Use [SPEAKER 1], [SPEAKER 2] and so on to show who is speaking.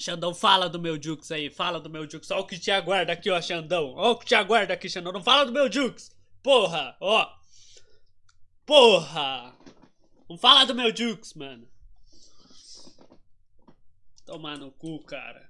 [SPEAKER 1] Xandão, fala do meu Jux aí, fala do meu Jux. Olha o que te aguarda aqui, ó, Xandão. Olha o que te aguarda aqui, Xandão. Não fala do meu Jux. Porra, ó. Porra. Não fala do meu Jux, mano. Tomar no cu, cara.